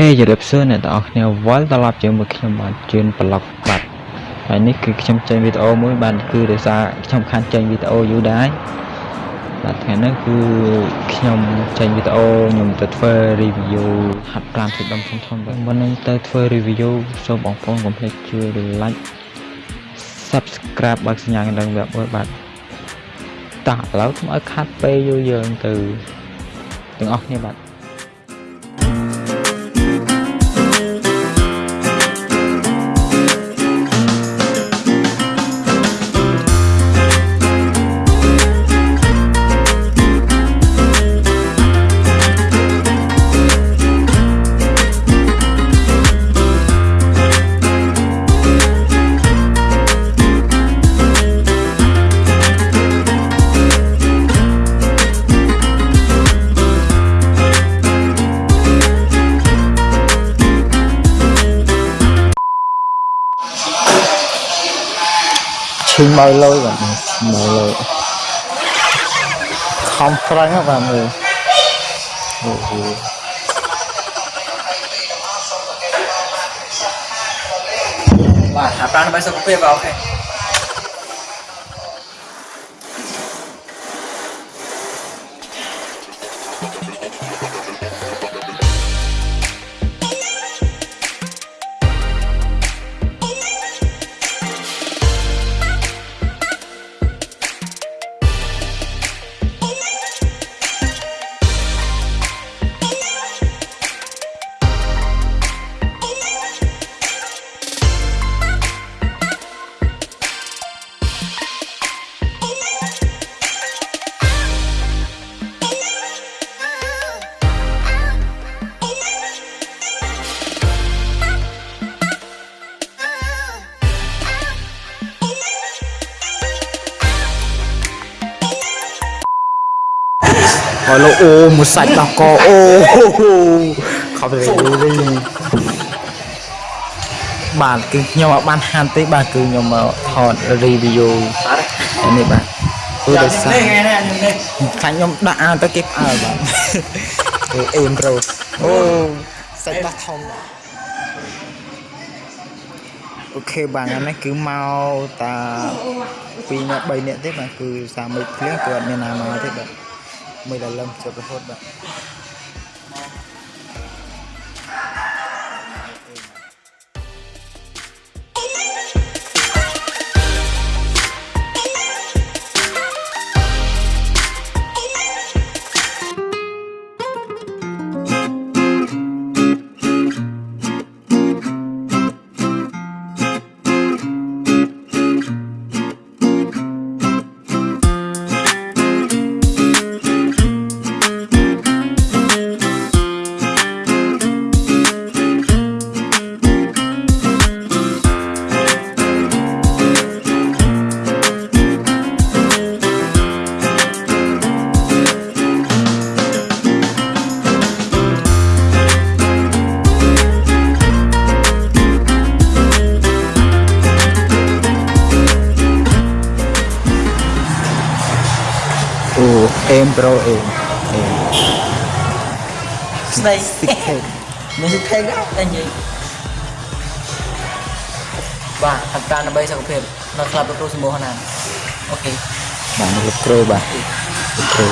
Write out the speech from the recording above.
ខេជម្រាបសួរអ្នកទាំងអស់គ្នាវិលត្រឡប់ជាមួយខ្ញុំបាទជឿនប្លុកបាត់ហើយនេះគឺខ្ញុំចេញវីដេអូមួយបាទគឺដោយសារខ្ញុំខានចេញវីដេអូយូរដែរបាទថ្ងៃនេះគឺខ្ញុំចេញវីដេអូខ្ញុំទៅធ្វើ review ហាត់ប្រាណទឹកដុំធំធំបាទមុននឹងទៅធ្វើ review សូមបងប្អូនកុំភ្លេចជួយ like subscribe បើកសញ្ញាកណ្ដឹងវាក់មួយបាទតោះឥឡូវខ្ញុំឲ្យខាត់ពេលយូរយើងទៅទាំងអស់គ្នាបាទ ឈីមើលលុយបាទមើលលុយខំប្រឹងបាទមើលអូហូបាទហាត់ប្រាណដើម្បីសុខភាពបាទអូខេ ហើយលោកអូមួយសាច់ដោះកអូខំទៅរីបាទគឺខ្ញុំអត់បានហាន់ទេបាទគឺខ្ញុំមកថត review នេះបាទគឺដោយសារនេះថ្ងៃនេះខ្ញុំនេះខាញ់ខ្ញុំដាក់អានទៅគេផ្អើលបាទគឺអេមប្រូអូសាច់ដោះធំអូខេបាទថ្ងៃនេះគឺមកតា2នាក់3នាក់ទេបាទគឺសាមិចភ្លៀងគាត់មានណាមកទេបាទ មួយដល់លឹម អូអេមប្រូអេមអេមស្ដី6មានសិទ្ធិដែរតែនិយាយបាទហាត់ប្រាណដើម្បីសុខភាពនៅក្លឹបលោកគ្រូសម្បូរណាអូខេបាទលោកគ្រូបាទលោកគ្រូ